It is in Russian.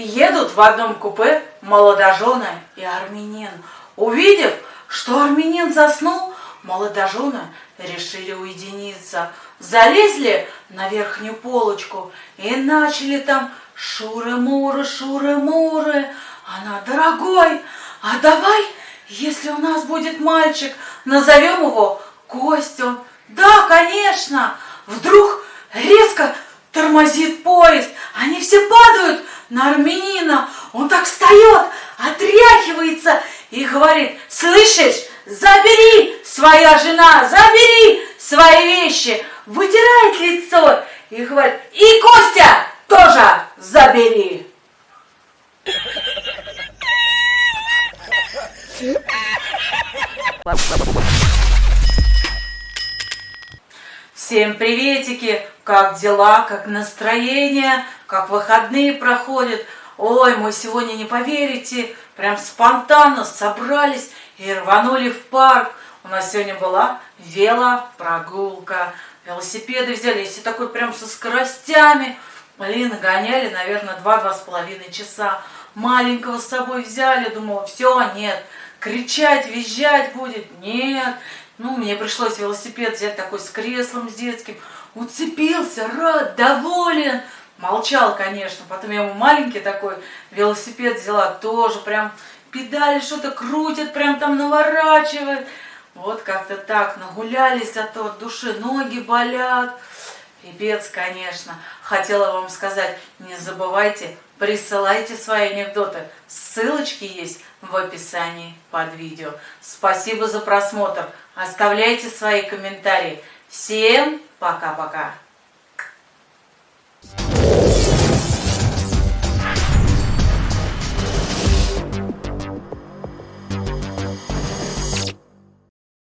Едут в одном купе молодожены и армянин. Увидев, что армянин заснул, молодожены решили уединиться. Залезли на верхнюю полочку и начали там шуры-муры, шуры-муры. Она, дорогой, а давай, если у нас будет мальчик, назовем его Костю. Да, конечно. Вдруг резко тормозит поезд. Они все падают на армянина. Он так встает, отряхивается и говорит, слышишь, забери, своя жена, забери свои вещи. Вытирает лицо и говорит, и Костя тоже забери. Всем приветики! Как дела, как настроение, как выходные проходят? Ой, мы сегодня не поверите, прям спонтанно собрались и рванули в парк. У нас сегодня была велопрогулка. Велосипеды взяли, если такой прям со скоростями. Блин, гоняли, наверное, два-два с половиной часа. Маленького с собой взяли, думала, все, нет. Кричать, визжать будет, нет. Ну, мне пришлось велосипед взять такой с креслом, с детским. Уцепился, рад, доволен. Молчал, конечно. Потом я ему маленький такой велосипед взяла, тоже прям педали что-то крутит, прям там наворачивает. Вот как-то так, нагулялись, а то от души ноги болят. Пипец, конечно. Хотела вам сказать, не забывайте, присылайте свои анекдоты. Ссылочки есть в описании под видео. Спасибо за просмотр. Оставляйте свои комментарии. Всем пока-пока.